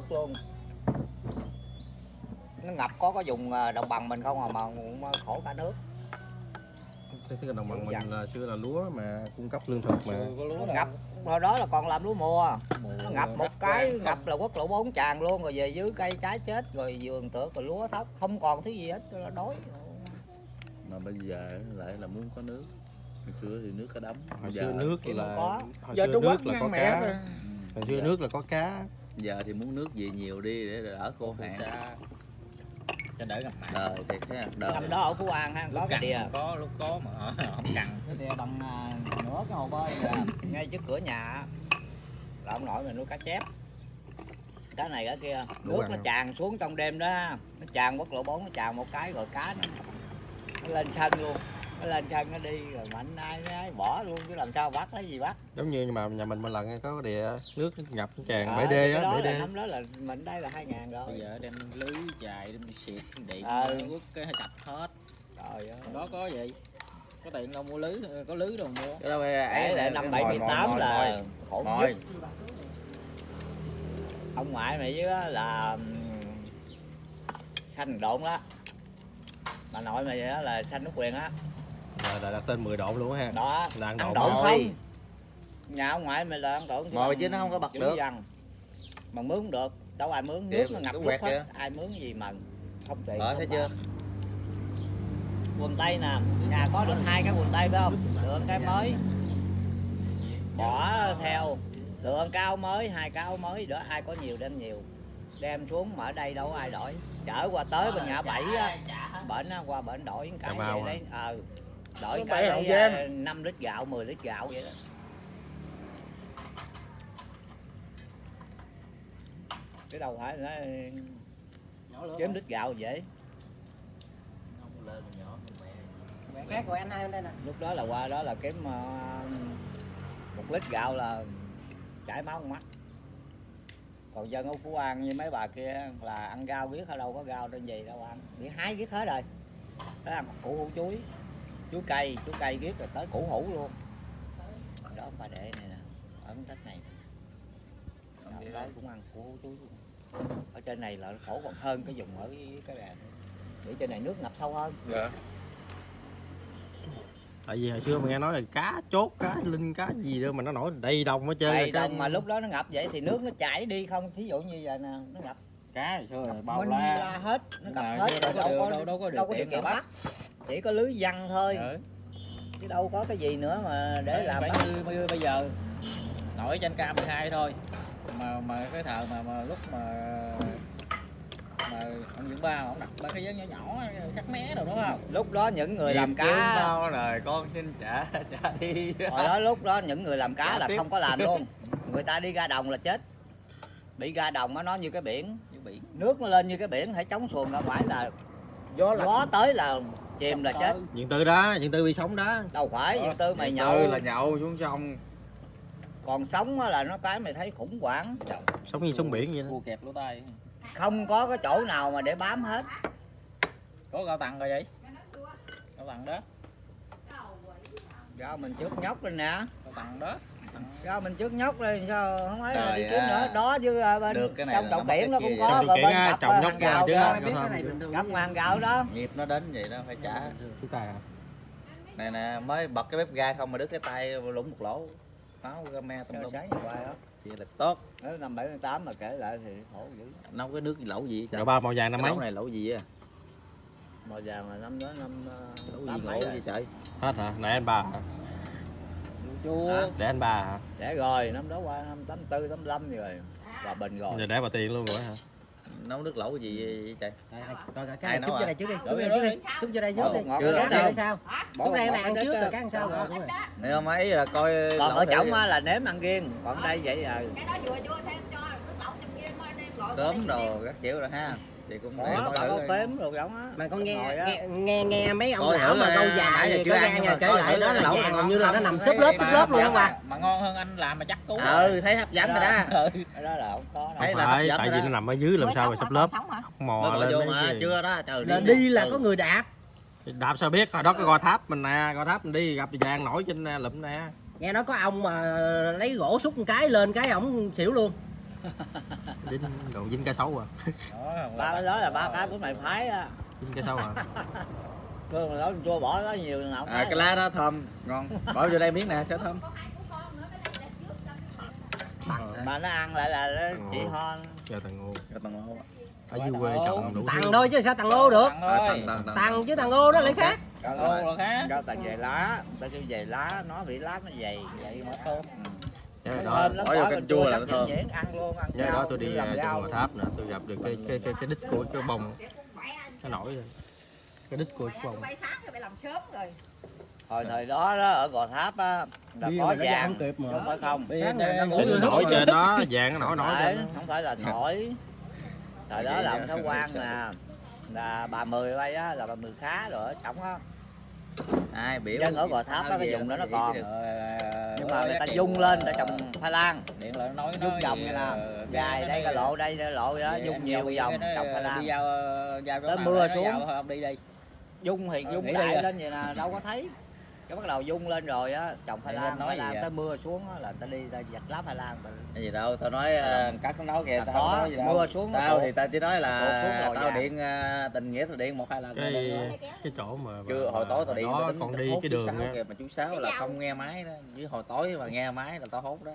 nước luôn nó ngập có có dùng à, đồng bằng mình không à mà cũng khổ cả nước Thế cái đồng bằng Dạ. mình là xưa là lúa mà cung cấp lương thực mà. có lúa ngập hồi đó là còn làm lúa mùa Mùa nó ngập một cái ngập là quốc lộ bốn tràn luôn rồi về dưới cây trái chết rồi vườn tược rồi lúa thóc không còn thứ gì hết là đói mà bây giờ lại là muốn có nước hồi xưa thì nước có đấm Hồi xưa nước thì là hồi giờ xưa Quốc nước là có cá. rồi. Hồi xưa nước là có cá. Giờ thì muốn nước về nhiều đi để đỡ khô hạn. xa cho đỡ ngập mặn đời thiệt ha đời. Năm đó ở phú an ha có lúc cái cằn đìa có lúc có mà không cằn. Cái đìa bằng à, nửa cái hồ bơi ngay trước cửa nhà. Á, là ông nội mình nuôi cá chép. Cái này cái kia. Nước nó tràn xuống trong đêm đó. Nó tràn quốc lộ 4 nó tràn một cái rồi cá nó, nó lên sân luôn lên sân nó đi rồi mạnh ai ai bỏ luôn chứ làm sao bắt lấy gì bắt. Giống như mà nhà mình một lần có đìa nước nó ngập nó tràn Ờ, bể đê á, đó bể đê. năm đó là mình đây là hai ngàn rồi. Bây giờ đem lưới dài đem đi xịt điện Ờ. quất cái chặt hết. Trời ơi. Đó có gì? Có tiền đâu mua lưới có lưới đâu mua. Cái đó phải Đấy là ấy năm 78 mồi, là khổ nhất. Ông ngoại mày với á là xanh độn đó bà nội mày đó là xanh nước quyền á Rồi là đặt tên 10 độ luôn ha. đó. Là ăn độn độn không? nhà ông ngoại mày là ăn độn Mồi chứ nó không có bật được. văn. mà mướn được. Đâu ai mướn nước nó ngập nước quẹt hết. kìa. ai mướn gì mà không tiền Ờ, thấy chưa? quần tây nè. Nhà có được hai cái quần tây phải không? Được cái mới. Bỏ theo. Được cái áo mới hai áo mới. Đó ai có nhiều đem nhiều. Đem xuống mà ở đây đâu có ai đổi. Chở qua tới bên ngã bảy á. bển qua bển đổi cái vậy đấy ờ đổi cái bảy Hậu đấy, Giang. ờ, 5 lít gạo 10 lít gạo vậy đó. Cái đâu phải nó kiếm lít gạo dễ. Khác của anh hai bên đây nè. Lúc đó là qua đó là kiếm ờ, một lít gạo là chảy máu con mắt. Còn dân ở phú an như mấy bà kia là ăn rau biết ở đâu có rau trên gì đâu ăn. Chỉ hái biết hết rồi. Đó ăn củ hủ chuối chuối cây chuối cây biết rồi tới củ hủ luôn. Đó ông bà đệ này nè ở cái đất này Đó, đó cũng ăn củ hủ chuối luôn ở trên này là khổ còn hơn cái vùng ở cái bè để trên này nước ngập sâu hơn. Dạ. Tại vì hồi xưa mình nghe nói là cá chốt, cá linh, cá gì đó mà nó nổi đầy đồng hết trơn. Đầy rồi cái- đồng mà lúc đó nó ngập vậy thì nước nó chảy đi không? Thí dụ như vậy nè nó ngập. Cá hồi xưa là bao la. la hết nó ngập hết rồi đâu có đâu, đâu- đâu có điều đâu có điều kiện bắt chỉ có lưới văn thôi. Ừ. chứ đâu có cái gì nữa mà để Phải- làm phải bắt. như, như bây giờ. Nổi trên K12 thôi. Mà mà cái thợ mà, mà lúc mà mà ông dưỡng ba ông đặt ba cái giấy nhỏ nhỏ cắt mé rồi đúng không? Lúc đó những người làm Tìm kiếm cá đâu rồi con xin trả trả đi. Hồi đó lúc đó những người làm cá Trả là tiếp. không có làm luôn. Người ta đi ra đồng là chết. Bị ra đồng á nó như cái biển. Như biển. Nước nó lên như cái biển phải chống xuồng ra ngoài là gió là gió tới là chìm là chết. Diện tư đó, diện tư bị sống đó. đâu phải Diện tư mày nhậu. tư là nhậu xuống sông. Còn sống á là nó cái mày thấy khủng hoảng. Sống như sống biển vậy đó. cua kẹp lỗ tay không có cái chỗ nào mà để bám hết. Có gạo tặng rồi vậy? Gạo tặng đó. Rau mình trước nhóc lên nè. Gạo tặng đó Rau mình trước nhóc lên sao không ấy là Trời đi kiếm à. nữa Đó chứ à, bên Được cái này trong là trồng nó mất kiển nó cái cũng kia. có Trong bên á, cặp trồng à, nhóc hàng qua gạo chứ. đó Có biết cái này bình thường Cặp hàng gạo đó nghiệp nó đến vậy đó phải trả Chú tài hả? này nè mới bật cái bếp ga không mà đứt cái tay lủng một lỗ máu game tùm Cho lum sáng như vậy đó vậy là tốt Nếu năm 78 mà kể lại thì khổ dữ nấu cái nước lẩu gì Gạo ba màu vàng năm mấy? lẩu này lẩu gì á Màu vàng là năm đó năm à, lẩu gì tám ngộ mấy gì rồi trời Hết hả? Để anh bà hả? Chua Để anh bà hả? Để rồi năm đó qua năm 84, 85 gì rồi. Hòa bình rồi. Giờ để bà tiền luôn rồi hả? nấu nước lẩu gì vậy trời? Rồi rồi, rồi cái này chút nấu vô à? đây trước đi Rồi, chút rồi, vô đây chút vô đây trước đi. ngọt cái này sao? Bỏ lúc ngọt là ăn trước rồi cái ăn sau rồi. Rồi này không ấy là coi Còn lẩu ở trỏng á là nếm ăn riêng Còn đây vậy à. Cái đó vừa chưa thêm cho nước lẩu trong kia mới đem gọi sớm đồ các kiểu rồi ha chị cũng để coi có thử phếm rồi giống á? Mà con nghe nghe nghe, nghe mấy ông Coi lão mà câu già chưa có nhưng nhà kể lại đó cái là vàng ngon như là nó nằm xếp lớp xếp lớp luôn không qua mà ngon hơn anh làm mà chắc cú ừ thấy hấp dẫn rồi đó. Ừ. Cái đó là không có Thấy là phải, hấp dẫn tại vì nó nằm ở dưới làm sao mà sắp lớp? Mò lên vô mấy mà cái- chưa đó trời đi là có người đạp. Đạp sao biết? Hồi đó có gò tháp mình nè gò tháp mình đi gặp vàng nổi trên à, lụm nè. Nghe nói có ông mà lấy gỗ xúc một cái lên cái ổng xỉu luôn dính còn dính cá sấu à? Đó, ba cái đó là ba cái của mày phái á. Dính cá sấu à? Cương mà nói chua bỏ nó nhiều nào à cái lá đó thơm ngon. Bỏ vô đây miếng nè cho thơm. Có hai củ con nữa, cái này là trước mà nó ăn lại là nó chỉ Ồ. ho. Cho thằng ngô. Cho tầng ô ở dưới quê trồng đủ Tặng thôi chứ sao tặng ô được? Tặng chứ tặng ô đó lại khác. Tặng ô là khác. Cho về lá ta kêu về lá nó bị lá nó dày vậy mà thơm Nhớ Nó đó bỏ vô bỏ canh chua là nó thơm. dễ ăn luôn ăn nhớ đó tôi đi à, trong Gò Tháp nè tôi gặp được cái cái cái, cái đít của cái bông. Nó nổi lên cái đít của cái bông. Bay sáng thì mày làm sớm rồi. Hồi thời đó đó ở gò tháp á là Bia có vàng. kịp mà. không phải không? Nó nó nổi trên đó vàng nó nổi nổi Đấy, trên đó. không phải là thổi thời đó là ông Thái Quang nè là bà mười bay á là bà mười khá rồi ở trống á ai biểu Dân ở Gò Tháp á, cái vùng đó nó còn. Nhưng mà người ta dung lên để trồng khoai lang điện nó nói dung gì, như là dài đây cái lộ đây lộ đó dung nhiều vòng trồng khoai lang Tới mưa xuống. giao thôi, ông đi đi. Dung thì Ờ, dung đại lên vậy nè đâu có thấy cái bắt đầu dung lên rồi á trồng lang nên nói vậy? tới mưa xuống á là ta đi ta giặt lá lang ta cái gì đâu tao nói ờ, cắt nó nói kìa tao có, nói gì đâu mưa xuống nó tao thì tao chỉ nói là tao dạ. điện ờ, tình nghĩa tao điện một hai lần cái thôi. cái chỗ mà chưa hồi tối tao điện tao tính còn đi cái đường kìa mà chú sáu là không nghe máy đó với hồi tối mà nghe máy là tao hốt đó.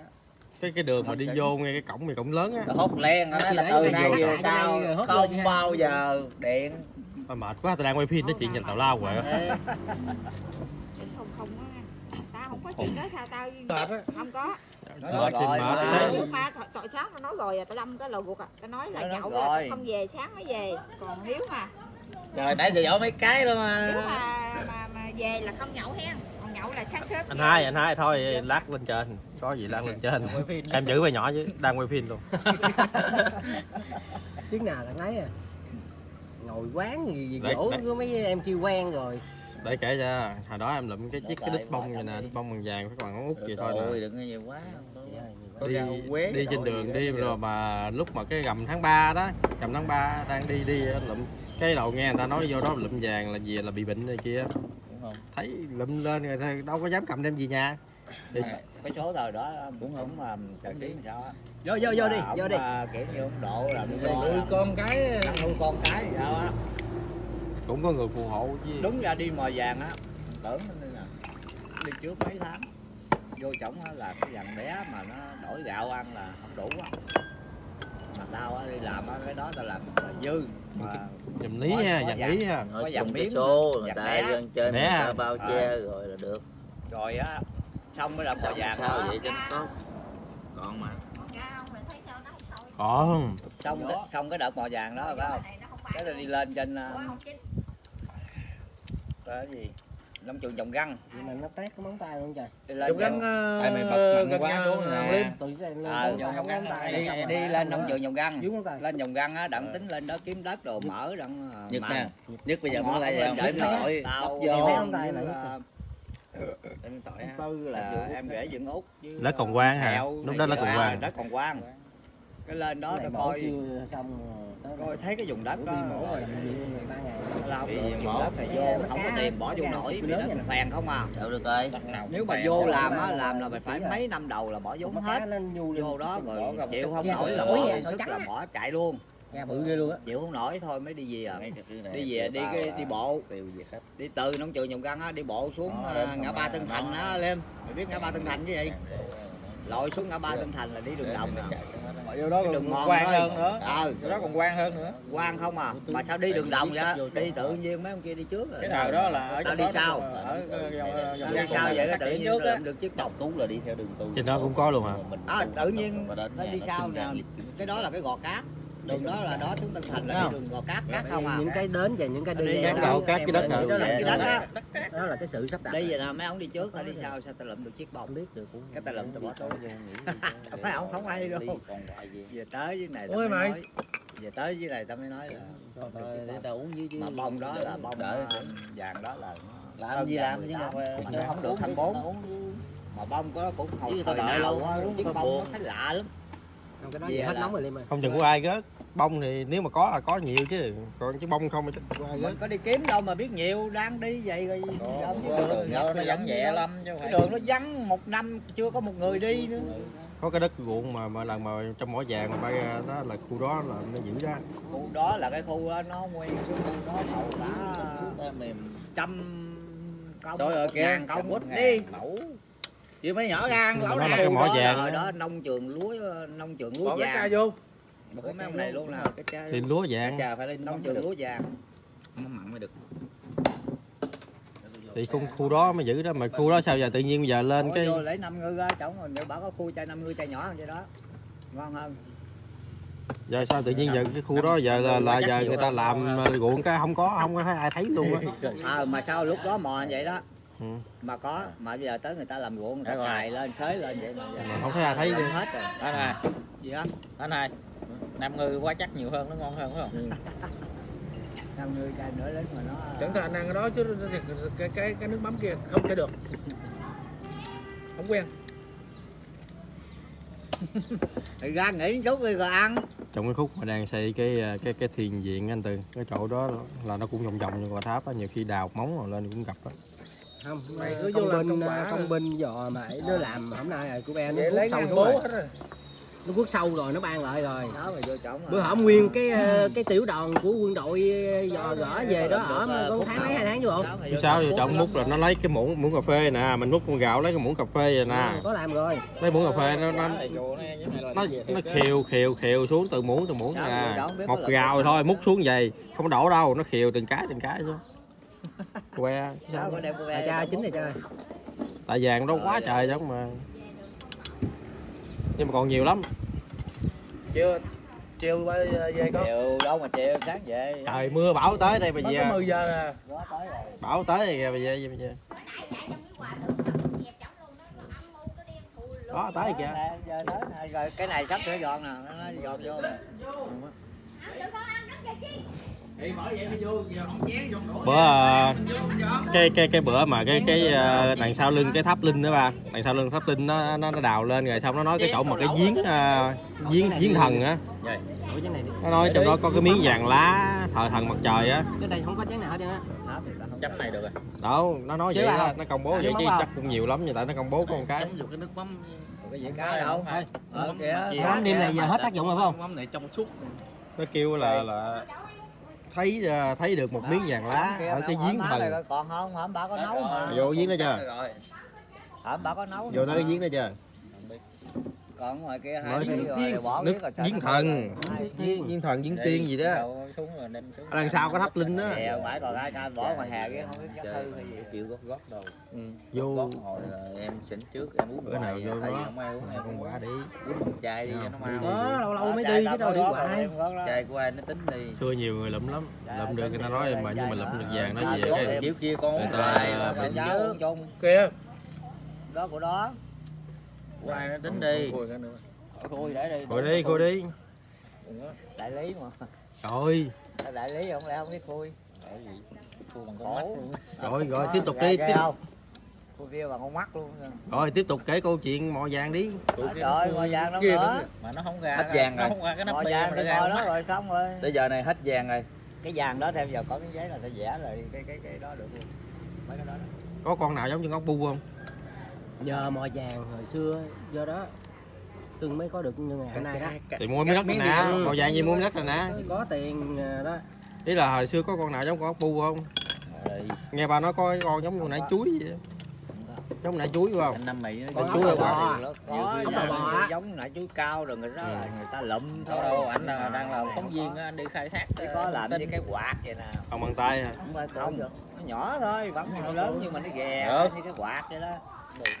Cái cái đường mà đi vô ngay cái cổng này cổng lớn á. Tao hốt len nó là từ nay về sau không bao giờ điện. Mệt quá tao đang quay phim nói chuyện dành tào lao rồi á Ê, không không á tao không có chuyện đó sao tao không có. Mệt rồi, thì mệt mà. tội sáng tao nói rồi à tao lâm cái lò ruột à. Tao nói là nhậu rồi. không về sáng mới về. Còn nếu mà. Rồi nãy giờ dỗ mấy cái luôn mà. Mà mà mà về là không nhậu hen. Còn nhậu là sáng sớm anh hai anh hai thôi lát lên trên. Có gì lát lên trên. Em giữ về nhỏ chứ đang quay phim luôn. Tiếng nào là nấy à. Ngồi quán gì, dỗ mấy em kêu quen rồi để kể cho hồi đó em lụm cái chiếc cái đít bông vậy nè đít bông bằng vàng phải còn ngón út vậy thôi ôi nè. đừng có nhiều quá. Có đi đi trên đường đi rồi mà lúc mà cái gầm tháng 3 đó gầm tháng 3 đang đi đi anh lụm. Cái đầu nghe người ta nói vô đó lụm vàng là gì là bị bệnh này kia. Đúng không? Thấy lụm lên rồi thì đâu có dám cầm đem về nhà. Thì cái số thời đó cũng cũng mà trời kiến sao á. Vô vô vô đi vô đi. à, kiểu như ông độ là nuôi con cái. Nuôi con cái sao á cũng có người phù hộ chứ đúng ra đi mò vàng á tưởng nó nè đi trước mấy tháng. Vô chổng á là cái vàng bé mà nó đổi gạo ăn là không đủ á. Mà tao á đi làm á cái đó tao làm là dư. Mà dầm lý ha dầm lý ha. Có cái miếng số người ta lên trên người ta bao Ờ. che rồi là được. Rồi á xong mới là mò sao vàng sao đó. vậy cho nó tốt còn mà. Con ra không? Mày thấy sao nó không sôi còn xong xong cái đợt mò vàng đó phải không? Cái tao đi lên trên Ủa, uh, không chín cái gì? Nông trường trồng găng. Vậy mà nó tét cái móng tay luôn trời. Chụp gắn trên- tại mày bật gần xuống nè. Lên. À, móng tay móng tay đi, lên nông trường trồng găng. Móng lên trồng găng á đặng tính lên đó kiếm đất đồ mở đặng mặn. nè Nhất bây giờ muốn lại giờ để Tao tóc đi vô. tỏi ha tư là em rể dựng út Đất còn quang hả? Lúc đó đất kia. còn À, quang. đất còn quang cái lên đó mổ coi. chưa? Xong coi thấy cái vùng đất đó đi mổ rồi. Bị được gì vùng mổ? đất này vô không có tiền bỏ vô nổi vì đất phèn không à. Đâu được rồi. Nếu mà vô làm á làm là mày phải mấy năm đầu là bỏ vốn hết. vô đó rồi chịu không nổi rồi. là bỏ sức là bỏ chạy luôn. Ga bự ghê luôn á. Chịu không nổi thôi mới đi về à. Đi về đi cái đi bộ. tiêu về khách. Đi từ nông trường trồng găng á đi bộ xuống à, lên ngã ba Tân Thành đó. á lên. Mày biết ngã ba Tân Thành chứ gì? Lội xuống ngã ba Tân Thành là đi đường đồng. nè Mà vô đó Cái còn đường mòn thôi. hơn nữa. ờ. Vô đó còn quang hơn nữa. Quang không à? Mà sao đi đường đồng vậy? đi tự nhiên mấy ông kia đi trước rồi. Cái nào đó là ở đi đó sau. ở vòng đi sao vậy phát tự nhiên được chiếc bọc Cú là đi theo đường tu trên đó cũng có luôn hả? À, tự nhiên phải đi sau nè. cái đó là cái gò cát đường đó là đó xuống Tân Thành là đi đường gò cát cát không à? những cái đến và những cái đi cái đầu, các cái đất đó là cái đất á đó là cái sự sắp đặt. Đi vậy nè mấy ông đi trước tao đi sau sao tao lượm được chiếc bọc. Biết được cũng cái tao lượm tao bỏ túi mấy ông không hay đâu về tới dưới này tao Ôi mới mày. nói. Về tới dưới này tao mới nói là để tao uống dưới chứ mà bông đó là bông đợi vàng đó là làm gì làm chứ không? được 24. mà bông có cũng hồi Chứ thời tao đợi nào lâu quá, chiếc có bông nó thấy lạ lắm cái đó Về giờ hết là- nóng rồi Liêm ơi không chừng của ai gớt bông thì nếu mà có là có nhiều chứ. Còn chứ bông không thì của ai mình gớt có đi kiếm đâu mà biết nhiều. Đang đi vậy rồi biết đường nó vắng nhẹ lắm chứ cái phải. đường nó vắng một năm chưa có một người đi nữa. Có cái đất ruộng mà mà lần mà trong mỏ vàng mà bay ra đó là khu đó là nó giữ đó khu đó là cái khu đó nó nguyên cái khu đó cả ta mềm. trăm công Rồi rồi kìa, ngàn công quýt đi. mẫu Chứ mấy nhỏ gan Mà lẩu nó là này cái mỏ vàng. đó. đó nông trường lúa nông trường lúa cái vàng. ca vô. một cái ông này luôn nè. Cái chai thì lúa vàng. Chà phải lên nông trường lúa vàng. Mắm mặn mới được. Thì khu, khu đó mới giữ đó mà khu đó sao giờ tự nhiên bây giờ lên Ủa, cái vô lấy năm ngư ra trống rồi nếu bảo có khu chai năm ngư chai nhỏ hơn vậy đó. Ngon hơn. Giờ sao tự nhiên giờ cái khu đó giờ là, là giờ người ta làm ruộng cái không có không có thấy ai thấy luôn á. À, mà sao lúc đó mò vậy đó Ừ. mà có mà bây giờ tới người ta làm ruộng người ta rồi. cài lên xới lên vậy mà giờ mà không thấy ai thấy luôn hết rồi. Anh này gì đó? Anh này Nam ngư quá chắc nhiều hơn nó ngon hơn phải không? Năm ngư chai nữa đến mà nó Chẳng thà ăn cái đó chứ cái cái cái nước mắm kia không thể được. Không quen. thì ra nghỉ chút đi rồi ăn. Trong cái khúc mà đang xây cái ờ, cái cái thiền viện anh từ cái chỗ đó là nó cũng vòng vòng như quả tháp á nhiều khi đào móng rồi lên cũng gặp á Không, Mày mày cứ vô công làm binh công công rồi. binh dò mà nó làm. Hôm nay rồi của Ben nó lấy sâu bố rồi. hết rồi. Nó quất sâu rồi nó ban lại rồi. Đó mà vô trống bữa hổm nguyên cái ờ, cái tiểu đoàn của quân đội ờ, dò gõ về đó ở có tháng mấy hai tháng chứ bộ Chứ sao giờ trọng múc là nó lấy cái muỗng muỗng cà phê nè mình múc con gạo lấy cái muỗng cà phê vậy nè có làm rồi. Lấy muỗng cà phê nó nó nó, nó khều khều khều xuống từ muỗng từ muỗng nè một gạo thôi múc xuống vậy không đổ đâu nó khều từng cái từng cái xuống que sao? à, cha chính này cha tại vàng đâu quá trời giống mà. Nhưng mà còn nhiều lắm. Chiều chiều ba về con chiều đâu mà chiều sáng về. Trời mưa bão tới đây bây mới có giờ 10 giờ à. Quá tới rồi. Bão tới rồi kìa bây giờ bây giờ đó tới kìa rồi cái này sắp sửa dọn nè nó dọn vô nè bữa ờ, cái cái cái bữa mà cái cái ờ, đằng sau lưng cái tháp linh đó ba đằng sau lưng tháp linh nó nó, nó đào lên rồi xong nó nói cái chỗ mà cái giếng ờ, giếng giếng thần á. Ủa cái này đi nó nói trong đó có cái miếng vàng lá thờ thần mặt trời á. Cái này không có chén nào hết trơn á Chấm này được rồi. Đâu nó nói vậy đó nó công bố À, vậy chứ chắc cũng nhiều lắm nhưng tại nó công bố có một cái. Chấm vô cái nước mắm. Cái gì cá đâu. Thôi. ờ mắm đêm này giờ hết tác dụng rồi phải không? Mắm này trong suốt. Nó kêu là là thấy ờ, thấy được một miếng vàng lá ở cái giếng thần còn không? Hổm bà có nấu mà vô giếng đó chưa? hổm bà có nấu vô đó cái giếng đó chưa còn ngoài kia hai nước giếng thần. giếng thần. Giếng tiên gì đó. Đậu xuống rồi đem xuống. Ở đằng sau có tháp linh đó. Phải còn ai ca bỏ ngoài hè kia không biết hư hay gì. Chịu gót gót đâu. Vô. Gót hồi là em xỉn trước em uống bữa nào hoài, vô không ai uống em con cũng quả đi. Uống một chai đi cho nó mau. đó lâu lâu mới đi chứ đâu đi hoài. chai của ai nó tính đi. Xưa nhiều người lụm lắm. Lụm được người ta nói mà nhưng mà lụm được vàng nó về cái cái kiểu kia con uống Người ta- kìa. Đó của đó nó tính đi. Khui để đi. Coi đi coi đi. Đại lý mà. Rồi. Đại lý không lẽ không biết khui Khui bằng con mắt khổ luôn. Rồi rồi tiếp tục đi tiếp. không? Khui kia bằng con mắt luôn. Rồi tiếp tục kể câu chuyện mò vàng đi. Rồi ngồi vàng đâu kia nữa. Mà nó không ra Hết vàng Nó rồi. không ra cái nắp ngồi bia vàng thì nó đó mắt rồi xong rồi. Tới giờ này hết vàng rồi. Cái vàng đó theo giờ có cái giấy là sẽ vẽ rồi cái cái cái đó được luôn. Mấy cái đó, đó. có con nào giống như ngóc bu không nhờ mò vàng hồi xưa do đó cưng mới có được như ngày hôm nay đó. Thì mua miếng đất rồi nè mò vàng gì mua miếng đất rồi nè. Có tiền ờ, đó. Ý là hồi xưa có con nào giống con ốc bu không? Nghe bà nói có con giống con nãy chuối vậy. Giống nãy chuối phải không? Anh năm mày nó Con chuối bò. Nhiều bò giống nãy chuối cao rồi người đó là người ta lụm Đâu đâu anh là đang làm phóng viên anh đi khai thác chỉ ờ, có làm như cái quạt vậy nè. Không bằng tay hả? Không nó nhỏ thôi vẫn lớn nhưng mà nó ghè như cái quạt vậy đó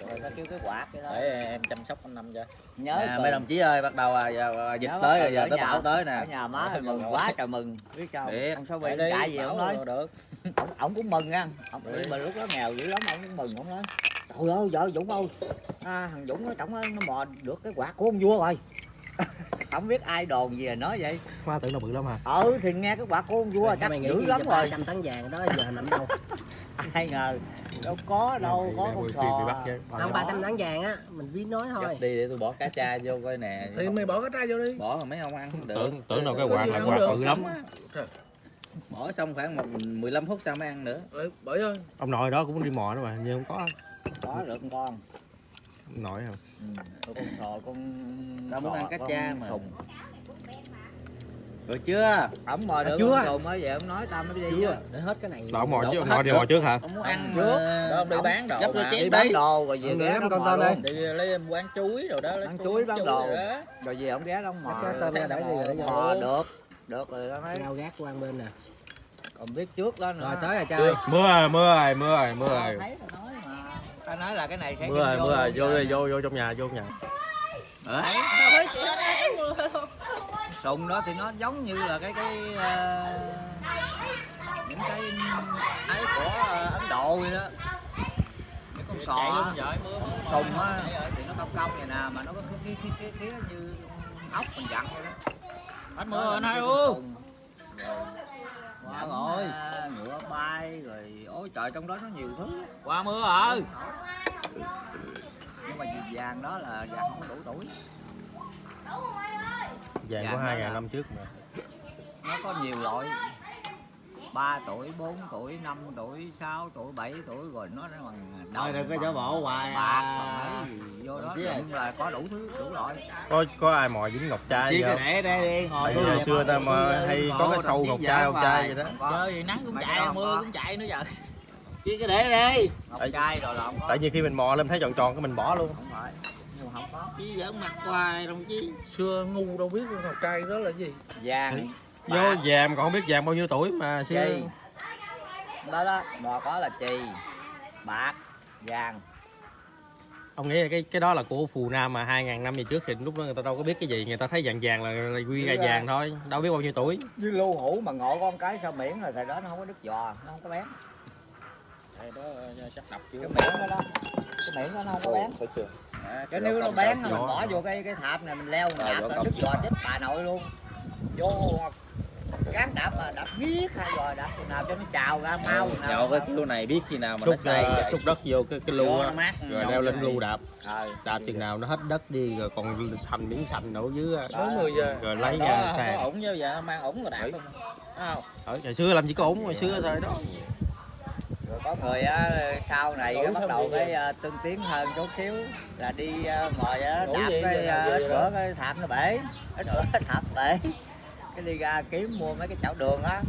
rồi ta kêu cái quạt vậy đó để em chăm sóc anh năm cho. Nhớ à, mấy đồng chí ơi bắt đầu à, giờ, à, dịch nhớ tới rồi giờ tới bão nhà- tới ở nè nhà má thì mừng quá trời mừng. biết sao. Biết. ông Để bị đi chạy gì bảo ông nói được. Ông, ông cũng mừng nha ông mà lúc đó nghèo dữ lắm ông cũng mừng ông nói. Trời ơi vợ Dũng ơi. À, thằng Dũng nó trọng nó mò được cái quạt của ông vua rồi. Không biết ai đồn gì là nói vậy. Hoa tưởng nó bự lắm hả? Ừ thì nghe cái quạt của ông vua chắc mày nghĩ dữ lắm rồi. 300 tấn vàng đó giờ nằm đâu? Ai ngờ đâu có đâu có con sò không 300 tấn vàng á mình biết nói thôi. Gấp đi để tôi bỏ cá cha vô coi nè. Thì mày bỏ cái trai vô đi. Bỏ mà mấy ông ăn không được. Tưởng tưởng đâu cái quạt là quạt bự lắm. Bỏ xong khoảng một 15 phút sau mới ăn nữa. Ừ, bỏ vô. Ông nội đó cũng đi mò đó mà nhưng không có. Có được con nổi không ừ. con sò con Tao muốn ăn cá cha mà. Rồi chưa? Ổng mò được chưa? con sùng mới về ông nói tao mới đi chưa. để hết cái này. Đậu mò Đậu chứ mò đi được. mò trước. hả? Ông muốn ăn trước. đó ông đi bán đồ chén. đi bán đồ rồi về ghé em con tao luôn. đi. Lấy quán chuối rồi đó lấy Bán chuối, bán đồ. rồi đó. rồi về ông ghé đó ông mò Cái tôm ra để đi rồi đó mò được. được rồi đó mấy rau gác quan bên nè. Còn biết trước đó nữa. Rồi tới rồi chơi. Mưa rồi mưa rồi mưa rồi mưa rồi. thấy tao nói mà. Tao nói là cái này sẽ mưa rồi mưa rồi luôn vô đi vô vô trong nhà vô trong nhà sùng đó thì nó giống như là cái cái ờ, những cái ấy của ờ, ấn độ vậy đó. Cái con sò sùng á thì nó cong cong vậy nè mà nó có cái cái cái cái, như ốc mình dặn vậy đó. Hết mưa anh hai u Quá rồi. rồi. ngựa bay rồi ôi trời trong đó nó nhiều thứ qua mưa rồi nhưng mà vàng đó là vàng không đủ tuổi vàng Dạ, của hai ngàn năm trước mà. Nó có nhiều loại. 3 tuổi 4 tuổi 5 tuổi 6 tuổi 7 tuổi rồi nó nó bằng thôi đừng có giả bộ hoài bạc à. vô đó nhưng là có đủ thứ đủ loại. Có có ai mò dính ngọc trai chỉ không? để đây đi hồi Tại tôi hồi xưa ta mà hay có cái sâu ngọc trai ngọc trai vậy đó. Trời nắng cũng chạy cái mưa cũng chạy nữa giờ. Chỉ cứ để đi ngọc trai rồi là tại vì khi mình mò lên thấy tròn tròn cái mình bỏ luôn. Không phải không có chứ giỡn mặt hoài đồng chí. Xưa ngu đâu biết con ngọc trai đó là gì? Vàng. Vô vàng còn không biết vàng bao nhiêu tuổi mà xưa. Chì đó đó mò có là chì bạc vàng. Ông nghĩ là cái cái đó là của phù nam mà hai ngàn năm về trước thì lúc đó người ta đâu có biết cái gì người ta thấy vàng vàng là, là quy ra vàng thôi đâu biết bao nhiêu tuổi. Như lưu hữu mà ngộ con cái sao miễn rồi thời đó nó không có đứt giò nó không có bén. Đây đó chắc đập chưa? Cái miệng đó đó cái miệng đó nó không có bén cái nếu nó bén mình bỏ vô cái cái thạp này mình leo mình đạp là đứt giò chết bà nội luôn. Vô cán đạp mà đạp biết hai giò đạp chừng nào cho nó trào ra mau nào nhậu cái kiểu này biết khi nào mà nó xúc say ờ, xúc đất vô cái cái lu á. nó rồi leo lên lu đạp. Ờ. đạp chừng nào nó hết đất đi rồi còn xanh miếng xanh đổ dưới 10 giờ. Rồi lấy đó ra sàn. ổn chứ giờ mang ổn rồi đạp luôn. Không? Ở hồi xưa làm chỉ có ổn hồi xưa thôi đó. rồi có người á sau này cái bắt đầu cái ờ, tương tiến hơn chút xíu là đi ờ, ngồi á Ngủ đạp cái ờ, làm ít bữa cái thạp nó bể. Ít cái thạp bể. Cái đi ra kiếm mua mấy cái chảo đường á.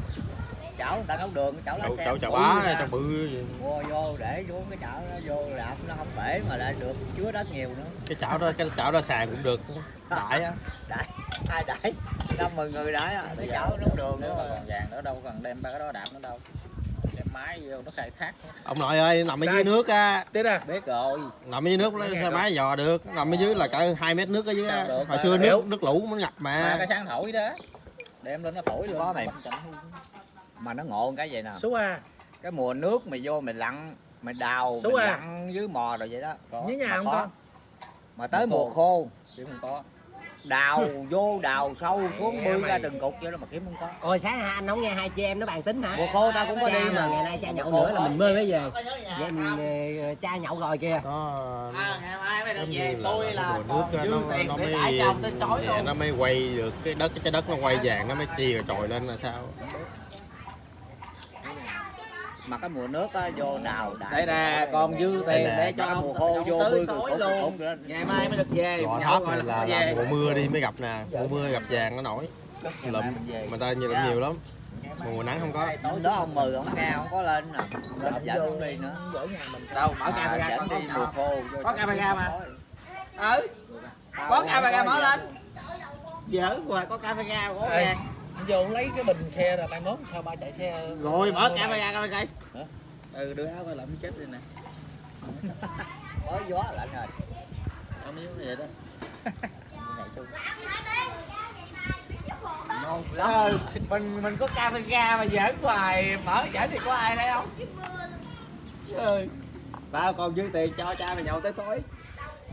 Chảo người ta nấu đường cái chảo lá sen chậu bự bá chậu bự gì. mua vô để xuống cái chảo đó vô đạp nó không bể mà lại được chứa đất nhiều nữa. Cái chảo đó cái chảo đó sàn cũng được đại á. Đại. Ai đại? Năm mười người đại á. Cái chảo nấu đường nếu nữa. mà còn vàng nữa đâu cần đem ba cái đó đạp nữa đâu máy vô nó khai thác ông nội ơi nằm ở dưới nước á. Thế nè. Biết rồi. Nằm ở dưới nước lấy xe máy dò được. Nằm ở dưới là cỡ 2 mét nước ở dưới á. Hồi xưa nước nước lũ nó ngập mà. Mà cái sáng thổi đó. Đem lên nó thổi luôn. Có mày. mà nó ngộ cái vậy nè. Số A. Cái mùa nước mày vô mày lặn mày đào Số mày lặn dưới mò rồi vậy đó. Có. Với nhà không có. có mà tới Mùa mùa khô. Chứ không có đào vô đào sâu xuống bươi ra từng cục vậy đó mà kiếm không có. Ôi sáng hai anh không nghe hai chị em nó bàn tính hả? mùa khô tao cũng có cha đi mà. ngày nay cha nhậu nữa là có. mình mơ mới về. Vậy mình ờ, cha nhậu rồi kìa. nó ngày mai mới giống như là cái mùa nước á, nó, nó mới tới nó mới quay được. Cái đất cái trái đất nó quay vàng nó mới chia rồi trồi lên là sao mà cái mùa nước á vô đào đại đây nè con dư tiền để cho mùa khô vô cục rồi đó. ngày mai mới được về rồi này là, là về. mùa mưa đi mới gặp nè. Mùa mưa gặp vàng nó nổi. Lụm. mà ta nhiều lụm nhiều lắm. Mùa nắng không có. Tối đó ông mừ ông nghe không có lên nè. Lên dẫn đi nữa. Ở nhà mình. Đâu mở À, camera con đi mùa có khô Có camera mà. tối. ừ. Có camera mở lên. hết. giỡn hoài có camera có vàng vô lấy cái bình xe là mai mốt sao ba chạy xe? Rồi mở camera coi coi. Ừ đưa áo qua lụm chết đi nè. Có gió lạnh rồi có miếng vậy đó. Ngon ừ mình mình có camera mà giỡn hoài. Mở giỡn thì có ai đây không? Ừ. Tao còn dư tiền cho cha mày nhậu tới tối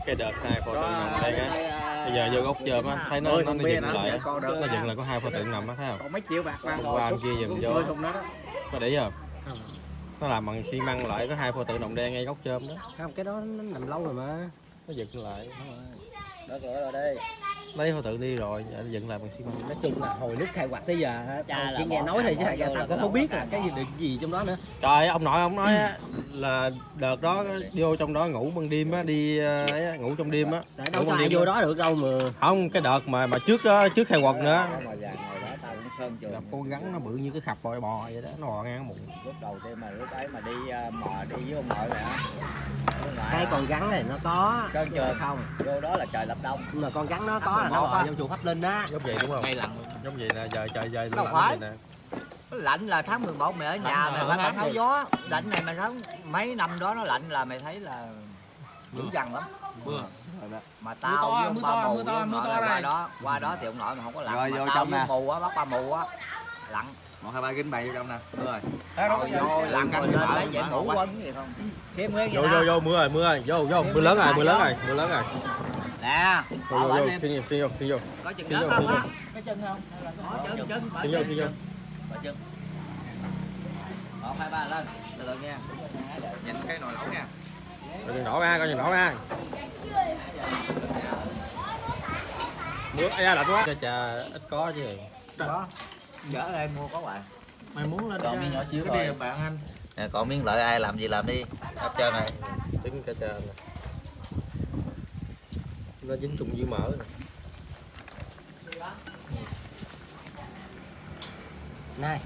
cái đợt hai pho tượng nằm đây á. bây giờ vô góc chơm á thấy nó nó, thùng nó dừng nữa, lại dạ, á. nó dừng lại có hai pho tượng nằm á thấy không? Còn mấy triệu bạc mang qua kia giùm vô. có để ý không? Nó làm bằng xi măng lại có hai pho tượng đồng đen ngay góc chơm đó. Không cái đó nó nằm lâu rồi mà. Nó dựng lại đó cửa rồi đi. lấy pho tượng đi rồi nó dựng lại bằng xi măng. Nói chung là hồi lúc khai quật tới giờ là chỉ nghe nói thôi chứ vô tao cũng không biết là nó cái gì được gì trong đó nữa. Trời ông nội ông nói á, là đợt đó vô trong đó ngủ ban đêm á đi ờ, ấy ngủ trong đêm á. Đâu có ai vô đó được đâu mà. Không cái đợt mà mà trước đó trước khai quật nữa sơn trường gặp con rắn nó bự như cái khập bò bò vậy đó nó bò ngang bụng. Lúc đầu tiên mà lúc ấy mà đi ờ, mò đi với ông nội Ông ngoại cái á, con rắn này nó có Sơn chứ trường. không? Vô đó là trời lập đông. Nhưng mà con rắn nó có là nó bò trong chùa pháp linh á. Giống vậy đúng không? Ngay lặn giống vậy nè giờ trời giờ lạnh vậy nè. Lạnh là tháng 11 mày ở nhà Lạnh mày phải tháo gió. Lạnh này mày thấy mấy năm đó nó lạnh là mày thấy là dữ dằn lắm. Mưa. Mà tao to, mưa to, mưa to, mưa to là qua đây. đó. Qua đó thì ông nội mà không có lạnh Rồi, mà vô tao trong nè. mù á bắt ba mù á. Lặn. Một hai ba kính bày vô trong nè. Đúng rồi. Vô lặn canh lên lấy mở ngủ quá. quấn gì không? Nguyên vô vậy vô vô mưa rồi mưa rồi. Vô vô mưa lớn rồi mưa lớn rồi mưa lớn rồi. Nè vô vô bệnh vô khi vô khi vô có chừng vô, không á cái chân không? Có chân chân khi vô khi vô. Mở chân một hai ba lên. Từ từ nha. Nhìn cái nồi lẩu nha coi chừng nổ ra coi chừng nổ ra mưa ai da lạnh quá. Cho trà ít có chứ. Đó. Chở đây mua có bạn mày muốn lên Còn miếng nhỏ xíu đi bạn anh. Nè, còn miếng lợi ai làm gì làm đi. Hết trơn này trứng cá trà nè nó dính trùng dư mỡ nè này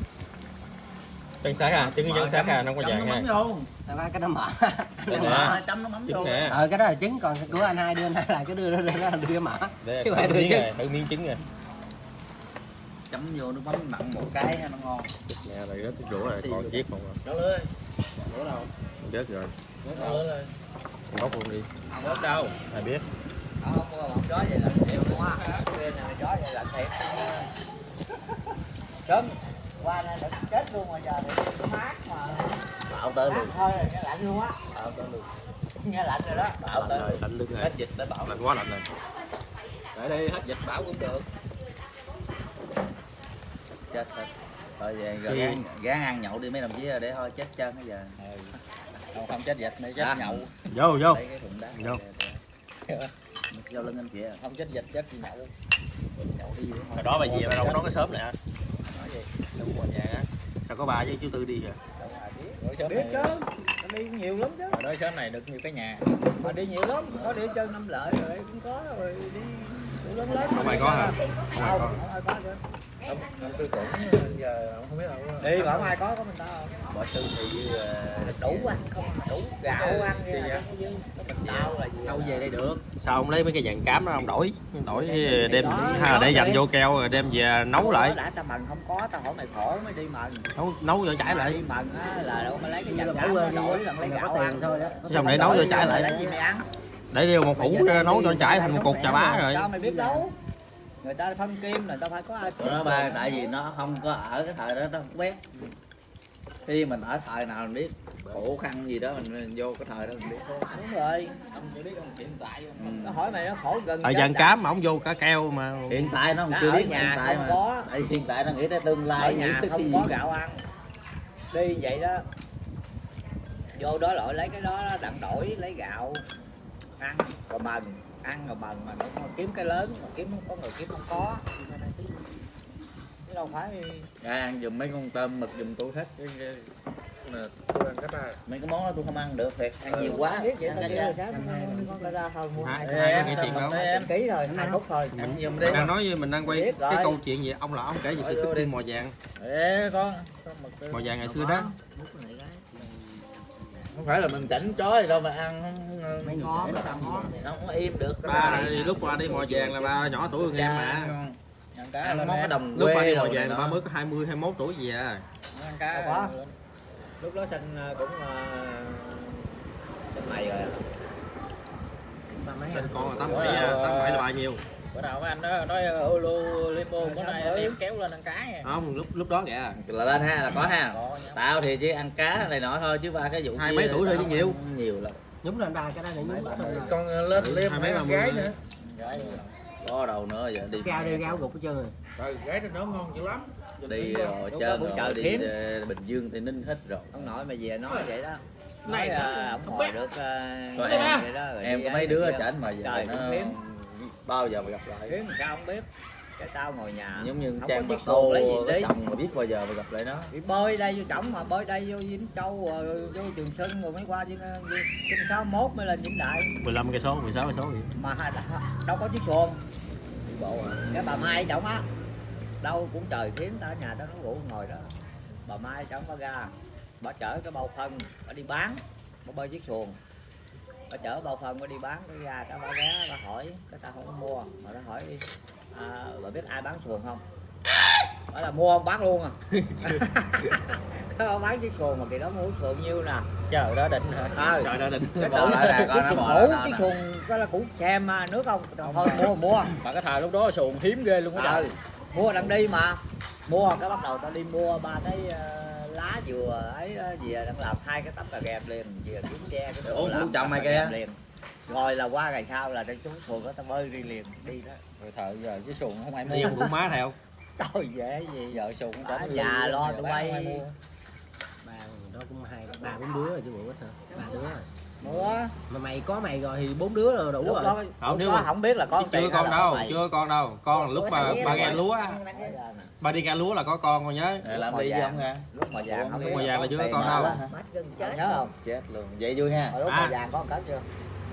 chân xác à trứng nhân xác à nó có vàng ha cái nó mở. Nó chấm nó mắm vô. ờ cái đó là trứng còn của anh hai đưa anh hai là cái đưa đưa đưa đưa, đưa cái mở Chứ phải đưa miếng trứng. này thử miếng trứng nè chấm vô nước mắm mặn một cái nó ngon. Nè rồi rớt cái rũa rồi còn chiếc còn rồi. Trở lên bữa đâu? Rớt rồi. Trở lên bóc luôn đi. Không có đâu. Ai biết? Không bọng chó vậy là thiệt luôn á. Kia này chó vậy là thiệt. Sớm qua đây đừng chết luôn mà giờ thì nó mát mà. Bảo tới luôn. thôi rồi nghe lạnh luôn á. Bảo tới luôn. Nghe lạnh rồi đó. Bảo lạnh tới rồi luôn. lạnh lưng rồi hết dịch tới bảo lạnh quá lạnh rồi. Để đi hết dịch bảo cũng được. Chết hết. Thôi về Thì- gán, gán ăn nhậu đi mấy đồng chí để thôi chết chân bây giờ. Không, không chết dịch này chết À. nhậu. Vô vô. Vô. vô lưng anh chị à không chết dịch chết nhậu. Nhậu đi hồi đó bà về bà đâu có nói cái sớm này hả đâu có vàng á. Sao có bà với chú tư đi rồi ai biết biết này chứ nó đi nhiều lắm chứ. Hồi đó sớm này được nhiều cái nhà. Mà đi nhiều lắm có đi chân năm lợi rồi cũng có rồi đi đủ lớn lớn không ai có hả? Không ai không có không không không tư tưởng giờ ông không biết đâu đi mà không ai có có mình tao. Bỏ sư thì ờ, đủ ăn không? đủ gạo ăn Gì vậy vậy? là dư có mình tao là gì đâu về đây được? Sao không lấy mấy cái vàng cám đó ông đổi? Đổi đem là đó để dành vô keo rồi đem về nấu lại. đã tao mần không có tao hỏi mày khổ mới đi mần nấu nấu vô chảy đi lại mần á là đâu có lấy cái là bỏ cám đi đổi lần lấy Mà gạo tiền ăn. thôi đó Xong để nấu vô chảy lại. lấy gì mày ăn. Để vô một củ nấu cho chảy thành một cục chà bá rồi. Sao mày biết nấu người ta phân kim là tao phải có ai nó ba tại vì nó không có ở cái thời đó nó không biết khi mình ở thời nào mình biết khổ khăn gì đó mình vô cái thời đó mình biết. Đúng rồi. Không chỉ biết ông hiện tại ừ. nó hỏi mày nó khổ gần chết vàng đã. cám mà ông vô cả keo mà. Hiện tại nó không chưa ở biết nhà hiện tại không mà. có. tại hiện tại nó nghĩ tới tương ở lai nghĩ nhà tới không có gì. gạo ăn. Đi vậy đó. Vô đó lội lấy cái đó đặng đổi lấy gạo ăn. Rồi mần ăn rồi mần mà nó kiếm cái lớn mà kiếm không có người kiếm không có. Chứ đâu phải Ra ăn giùm mấy con tôm mực giùm tôi hết cái, tôi ăn mấy cái món đó tôi không ăn được thiệt ăn nhiều quá. Biết vậy ăn cái rồi sáng con ra ra thôi mua Hả? hai Ai chuyện em ký phút thôi. giùm đi. đang nói với mình đang quay cái rồi. câu chuyện gì ông là ông kể về sự tích tiên mò vàng. Ê con mò vàng ngày xưa đó không phải là mình chảnh chó gì đâu mà ăn không mấy ngon người ngon. Không có im được. Ba lúc qua đi mò vàng là ba nhỏ tuổi hơn em mà. Ăn món cái đồng lúc quê đi mò rồi vàng là ba mới có 20 21 tuổi gì à? Ăn cá lúc đó sinh ờ, cũng sinh mày rồi. Anh con là tám bảy à, tám bảy là ba nhiêu bữa nào mấy anh đó nói ulu lipo bữa nay Ừ. em kéo lên ăn cá nha không lúc lúc đó kìa. Là lên ha là có ha. Tao thì chỉ ăn cá này nọ thôi chứ ba cái vụ Hai mấy tuổi thôi chứ nhiều. nhiều lắm. Nhúng lên đa cái đó này nhúng con lên Ừ, lên hai mấy ba gái nữa. Có đâu nữa giờ đi gao đi gao gục hết trơn rồi. Rồi gái nó ngon dữ lắm. Đi rồi chơi chợ rồi đi ờ, bình dương thì ninh hết rồi. Ông nội mày về nói vậy đó. nói Này, ờ, ông không hồi biết. được ờ, Rồi vậy em- đó, rồi em đi có ấy mấy đứa chảnh mà giờ Trời, nó. Bao giờ mà gặp lại? Kiếm làm sao không biết? Cái tao ngồi nhà giống như không trang bạc tô chồng mà biết bao giờ mà gặp lại nó. Đi bơi đây vô trỏng mà bơi đây vô Vĩnh Châu rồi vô Trường Sơn rồi mới qua trên trên sáu mốt mới lên Vĩnh Đại. 15 cây số 16 cây số gì mà đâu có chiếc xuồng. Đi bộ à? Cái bà Mai trọng á đâu cũng trời khiến ta ở nhà tao nó ngủ ngồi đó. Bà Mai trọng có ra bà chở cái bao phân bà đi bán bà bơi chiếc xuồng bà chở bao phân bà đi bán cái ra cái bà ghé bà hỏi cái ta không có mua. Mà ta hỏi à, bà biết ai bán xuồng không? Bà là mua không bán luôn à. Cái bán chiếc xuồng mà kỳ đó mua xuồng nhiêu nè. Chờ đó định ờ trời đã định. Cái tưởng lại coi nó xuồng cũ nó nè. xuồng cái là cũ xem mà nước không? Thôi mua mua. Mà cái thời lúc đó xuồng hiếm ghê luôn á trời. Mua đang đi mà. Mua cái bắt đầu tao đi mua ba cái ờ, lá dừa ấy về đang làm hai cái tấm cà ghẹp liền về kiếm tre cái Ủa, làm chồng mày ghẹp liền. Rồi là qua ngày sau là tao trúng xuồng đó tao bơi đi liền đi đó. Rồi thời giờ cái xuồng không ai mua. đủ má theo. Trời dễ gì. Giờ xuồng Ở chẳng nhà lo tụi bay. ba đó cũng hai ba bốn đứa rồi chứ bộ ít hả ba đứa rồi. Mua mà mày có mày rồi thì bốn đứa rồi đủ lúc rồi đó Không, nếu có, mà- không biết là có chưa tiền con đâu mày. chưa con đâu con lúc mà ba ghe lúa á. ba đi ghe lúa là có con con nhớ Để làm đi vàng. không nha lúc mà vàng không Lúc mà vàng là có chưa có tiền con đâu. nhớ không chết luôn vậy vui ha lúc À. mà vàng có cỡ chưa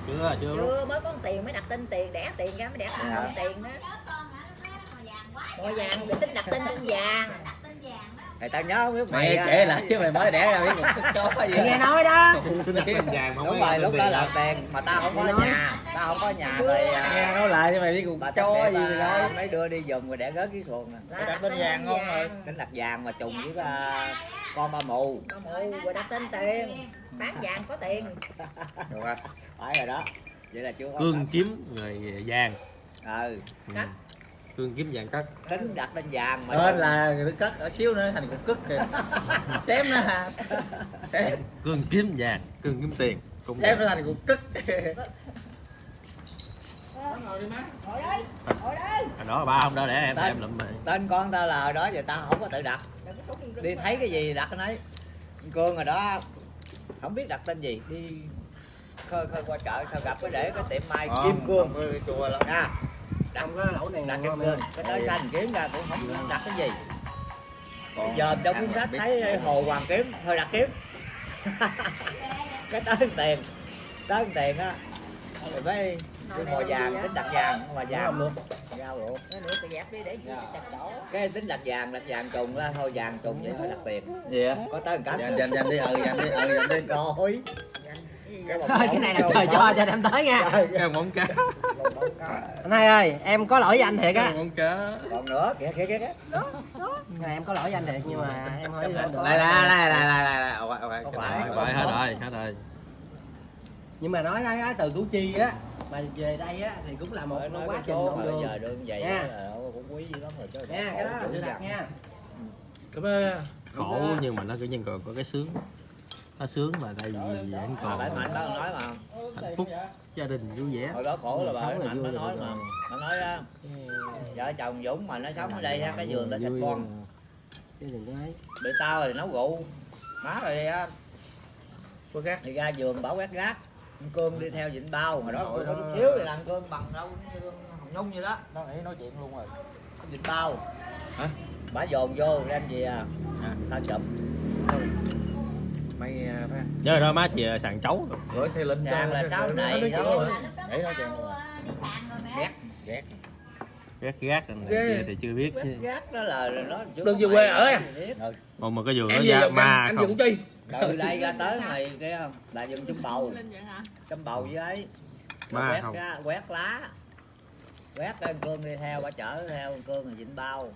chưa chưa chưa mới có tiền mới đặt tên tiền đẻ tiền ra mới đẻ Dạ. con tiền đó màu vàng bị tính đặt tên con vàng Mày tao nhớ không biết mày mày kể lại chứ mày mới đẻ ra biết một chó gì mày nghe nói đó. Tôi đặt lên vàng không đúng có rồi lúc đó là tiền mà tao không có nhà tao không có nhà rồi à, nghe nói lại cho mày biết một chó gì đó mấy đưa đi giùm rồi để gớt cái xuồng nè. Đặt tên vàng ngon rồi. tính đặt vàng mà trùng với à, con ba mù. Ba mụ rồi đặt tên tiền. Bán vàng có tiền. Được rồi phải rồi đó. Vậy là chưa có cương kiếm rồi vàng. Ừ. Ừ. Cương kiếm vàng cắt tính đặt tên vàng mà Nên là nó cất ở xíu nữa thành cục cất kìa. Xém nữa ha cương kiếm vàng cương kiếm tiền. Cũng xém nữa thành cục cất ngồi đây ngồi đây à, đó là ba không đó để em Tên. em lụm tên con tao là đó giờ tao không có tự đặt. Đi thấy cái gì đặt cái nấy. Cương rồi đó không biết đặt tên gì đi khơi khơi qua chợ sao gặp cái để cái tiệm mai Ờ, kim cương cái chùa lắm. Nha trong cái lẩu này đặt cương em cái tới xanh kiếm ra cũng không đặt cái gì. Còn giờ trong cuốn sách thấy hồ hoàng kiếm thôi đặt kiếm. Cái tới tiền. Tới tiền á. Rồi mới cái mồi vàng tính đặt vàng mồi vàng luôn. giao luôn. Cái dẹp đi để chị chặt đổ cái tính đặt vàng đặt vàng trùng ra thôi vàng trùng vậy thôi đặt tiền. Gì á có tới một cánh dành dành dành đi ừ dành đi ừ dành đi. Rồi thôi cái này là trời cho cho đem tới nha. Cái móng cá. Anh hai ơi em có lỗi với anh thiệt á. Móng cá. Còn nữa kìa kìa kìa kìa. Cái này em có lỗi với anh thiệt nhưng mà em hỏi lại lại lại lại lại lại lại. Hết rồi hết rồi. Nhưng mà nói nói, từ củ chi á mà về đây á thì cũng là một quá trình mà đường. giờ đường vậy Nha. là cũng quý dữ lắm rồi chứ nha cái đó là sự thật nha. Cảm ơn. Khổ nhưng mà nó kiểu như còn có cái sướng nó sướng mà tại vì vẫn mà còn phải mạnh đó nói mà. hạnh phúc gia đình vui vẻ. Hồi đó khổ là bà là mạnh nó nói mà. nó nói á, vợ chồng Dũng mà nó sống ở đây ha cái giường sinh rồi. con. bị tao thì nấu rượu. Má rồi á. Cô gác thì ra giường bảo quét gác cương đi theo vịnh bao. Hồi đó có chút xíu thì làm cương bằng đâu hồng nhung vậy đó. Nó nghĩ nói chuyện luôn rồi. Vịnh bao. Hả? bả dồn vô đem về à. Tao chụp mày à, phải nhớ đó má chị sàn chấu rồi. gửi theo link cho là cháu nó này nói chuyện rồi. nghĩ nói chuyện luôn rồi ghét gác gác này kia thì chưa biết. Chứ gác đó là nó Đừng về quê ở à? còn mà cái giường nó ra ma anh không. Chi. Từ đây ra tới mày kia là dùng chấm bầu. Chấm bầu với ấy. Ma quét không? ra quét lá. Quét cái con cương đi theo bà chở theo cương là vịnh bao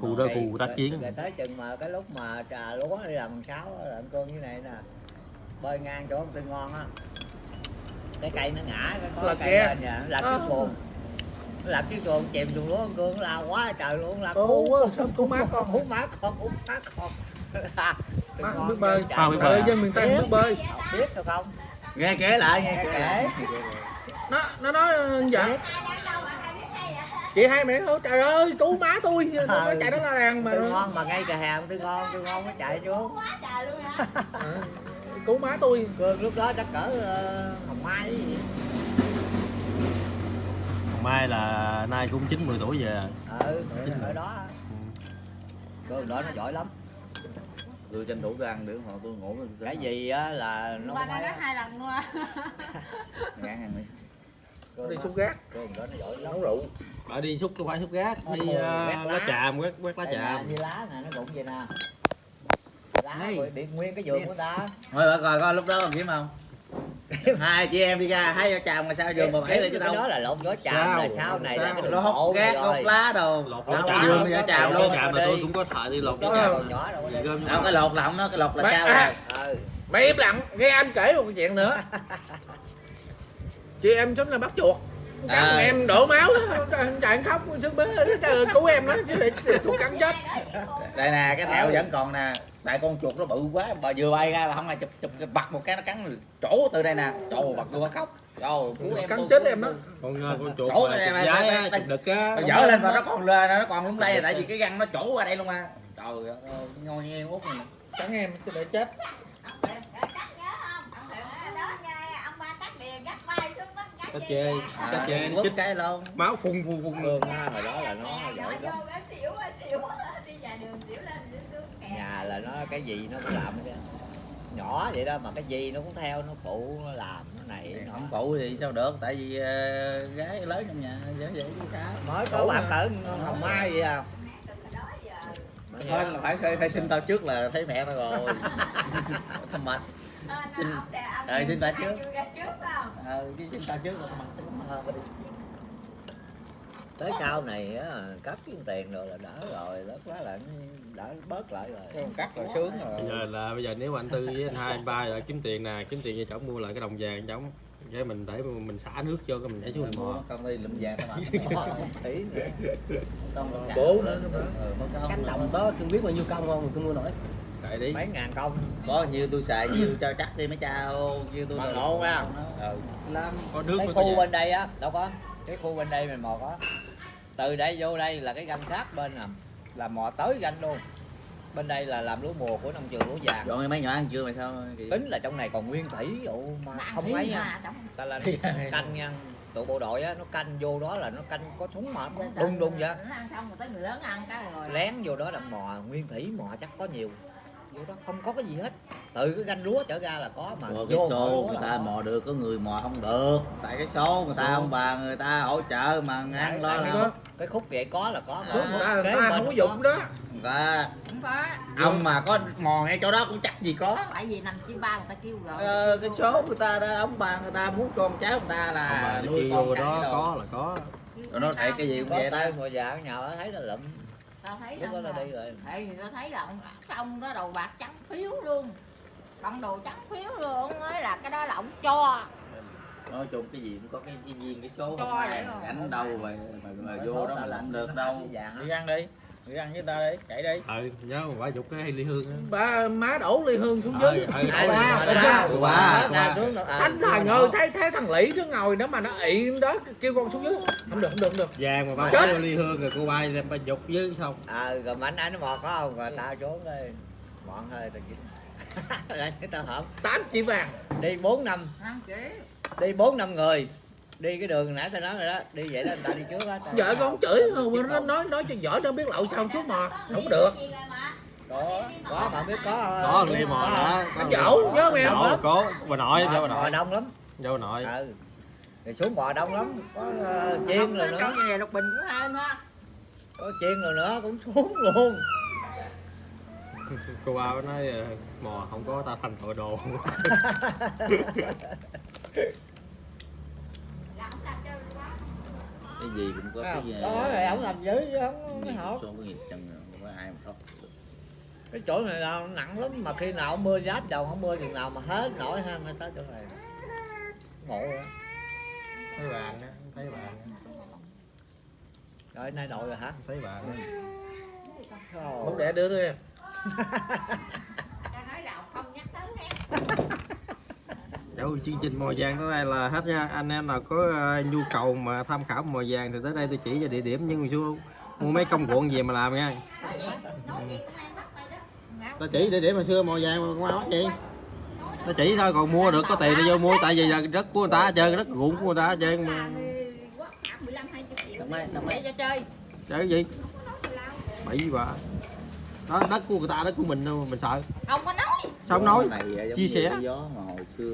khu đó khu tác Rồi- chiến rồi tới chừng mà cái lúc mà trà lúa đi làm sáu con cương như này nè bơi ngang chỗ ông tư ngon á. Cái cây nó ngã cái có Là cây lên nhà nó lật À. chiếc xuồng. Nó lật chiếc xuồng chìm xuống lúa cương lao quá trời luôn là sao cứu má con? cứu má con cứu má con. Má không biết bơi. không biết bơi. bơi. dân miền tây không biết bơi. Biết sao không? Nghe kể lại nghe kể nó nó nói dạ chị hai mẹ ơi trời ơi cứu má tôi. Nó nó chạy đó la ràng mà. Ngon mà ngay cà hàng tư ngon tư ngon mới chạy xuống. À, cứu má tôi. Cương lúc đó chắc cỡ ờ, hồng mai gì. Mai là nay cũng 90 tuổi về. Ừ ở đó. Cương đó nó giỏi lắm. Tôi tranh thủ tôi ăn được họ tôi ngủ. Cái gì á là nó nói á. hai lần luôn ngán ăn đi. Cương đi xúc gác. Cương đó nó giỏi lắm. Nấu rượu ở đi xúc không phải xúc gác đi uh, quét lá lá. chàm quét quét lá chàm như lá nè nó cũng vậy nè lá rồi bị nguyên cái giường của ta thôi bà coi coi lúc đó còn kiếm không hai chị em đi ra hai vợ chồng mà sao giường bà bảy lại chứ đâu đó là lộn gió chàm Sao? là sau này là Sao? nó hốt gác hốt lá đồ lột Đâu, lá đâu, chàm đâu, đi ra chàm luôn. chàm là đi. tôi cũng có thợ đi lột đó chàm đâu cái lột lỏng nó cái lột là sao à. rồi ừ mày im lặng nghe anh kể một chuyện nữa chị em chúng là bắt chuột cắn À. em đổ máu chạy khóc sức bế cứu em đó chứ chuột cắn chết. Đây nè cái thẹo vẫn còn nè. Tại con chuột nó bự quá bà vừa bay ra là không ai chụp chụp bật một cái nó cắn chỗ từ đây nè. Trời bật tôi khóc. Trời ơi, cứu em cắn chết em đó. con ờ, con chuột Chỗ này mà- chuột đực á Nó dở lên mà nó còn lên nó còn lay là tại vì cái răng nó chỗ qua đây luôn mà. Trời ơi ngon nghe út này cắn em chứ để chết cá chê cá chê nó quất chích cái luôn. Máu phun phun phun. Cương á hồi đó là nó giỏi lắm. Nhà nhà là nó cái gì nó cũng làm hết trơn. nhỏ vậy đó mà cái gì nó cũng theo nó phụ nó làm nó này nó không phụ thì sao được tại vì ờ, gái lớn trong nhà dễ vậy chứ sao mới có bạn cỡ hồng mai vậy à. Thôi là phải phải, phải xin tao trước là thấy mẹ tao rồi. Thầm mệt Ờ, xin bà trước. ờ chứ xin tao trước là thầm mệt tới cao này á cắt cái tiền rồi là đỡ rồi lớp quá là đỡ bớt lại rồi. Cắt rồi sướng bây giờ là bây giờ nếu mà anh tư với anh hai anh ba rồi kiếm tiền nè kiếm tiền cho chồng mua lại cái đồng vàng chồng cái mình để mình xả nước cho cái mình nhảy xuống mình mò con đi lụm vàng con Bố nữa. mất công cánh đồng đó tôi biết bao nhiêu công không? Tôi mua nổi tại đi. Mấy ngàn công. Có nhiêu tôi xài nhiêu cho chắc đi mấy cha nhiêu tôi Bằng lộ nha. ừ. lắm có nước cái khu bên đây á đâu có. Cái khu bên đây mình mò có từ đây vô đây là cái ganh khác bên nè. Là mò tới ganh luôn. Bên đây là làm lúa mùa của nông trường lúa vàng. Dọn mấy nhỏ ăn chưa mày sao tính là trong này còn nguyên thủy ụ mà không mấy nha. ta là canh nha. Tụi bộ đội á nó canh vô đó là nó canh có súng mà. Đung đung vậy. Nó ăn xong rồi tới người lớn ăn cái rồi. Lén vô đó là mò nguyên thủy mò chắc có nhiều vô đó không có cái gì hết. Từ cái ganh lúa trở ra là có mà. Ủa, cái vô xô người ta mò được có người mò không được. Tại cái số người ta Số. ông bà người ta hỗ trợ mà ngang lo là cái khúc- vậy có là có mà. Ta, kế ta không có dụng đó. Người ta không có ông mà có mò ngay chỗ đó cũng chắc gì có. Tại vì nằm chim ba người ta kêu rồi. Ờ, cái số người ta đó ông bà người ta muốn con cháu người ta Không là nuôi con đó có là có. Rồi nó thấy cái gì cũng vậy đó. tay ngồi nhà ở thấy là lụm tao thấy lúc đó đi rồi. Vì tao thấy là ông ông đó đầu bạc trắng phiếu luôn. Bằng đồ trắng phiếu luôn ông nói là cái đó là ông cho. Nói chung cái gì cũng có cái, cái duyên cái số Cho không ai vậy. rồi. gánh đâu mà, mà, mà vô đó mà làm được đâu. đi ăn đi đi ăn với ta đi chạy đi. Ừ nhớ quả dục cái ly hương á. Ba má đổ ly hương xuống ừ dưới. ừ. Ừ, xuống à, thanh thằng ơi thấy thấy thằng lĩ nó ngồi đó mà nó ị đó kêu con xuống dưới. Không được không được không được. Vàng mà ba Chết. ly hương rồi cô bay đem ba dục dưới xong. À rồi mà anh anh nó mò có không? Rồi tao trốn đi mọn hơi tao lại tao hổm. Tám chỉ vàng. Đi 4 năm. Đi 4 năm người đi cái đường nãy tao nói rồi đó đi vậy đó người ta đi trước á vợ con chửi không nó nói nói cho vợ nó biết lậu sao chút mà không được. Có có mà biết có có ly mò đó có anh mò. nhớ không em? Dỗ. Có, bà nội bà nội. đông lắm. Vô bà nội. Ừ. Thì xuống mò đông lắm có uh, chiên rồi nữa. nhà lục bình cũng hai nữa có chiên rồi nữa cũng xuống luôn. Cô ba mới nói ờ, mò không có ta thành tội đồ cái gì cũng có cái gì. đó thì ổng làm dữ chứ không hổ số có nghiệp chân rồi, không có ai mà thoát được. cái chỗ này là nặng lắm mà khi nào mưa giáp đầu không mưa chừng nào mà hết nổi ha mới tới chỗ này. Ngộ rồi thấy vàng á thấy á, rồi nay nội rồi hả? Thấy á. không để đưa đưa em cho nói là không nhắc tới em Chương trình mò vàng tới đây là hết nha. Anh em nào có ờ, nhu cầu mà tham khảo mò vàng thì tới đây tôi chỉ cho địa điểm nhưng mà chú mua mấy công cuộn về mà làm nha. Nói gì cũng ăn bắt mày đó ta chỉ địa điểm hồi xưa mò vàng mà qua bắt gì nó chỉ thôi còn mua được có tiền đi vô mua tại vì là đất của người ta trơn đất ruộng của người ta hết trơn mà. Chơi chơi gì? Bậy bà đó đất của người ta đất của mình đâu mình sợ. Không có nói. Sao không nói? Chia sẻ. cái gió mà hồi xưa